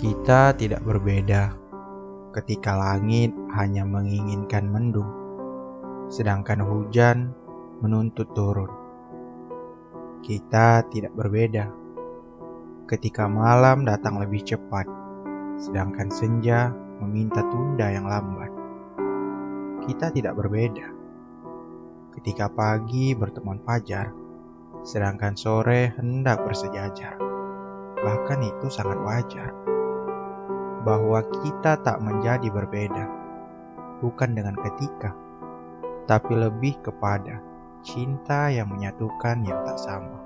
Kita tidak berbeda ketika langit hanya menginginkan mendung, sedangkan hujan menuntut turun. Kita tidak berbeda ketika malam datang lebih cepat, sedangkan senja meminta tunda yang lambat. Kita tidak berbeda ketika pagi berteman fajar, sedangkan sore hendak bersejajar. Bahkan itu sangat wajar bahwa kita tak menjadi berbeda, bukan dengan ketika, tapi lebih kepada cinta yang menyatukan yang tak sama.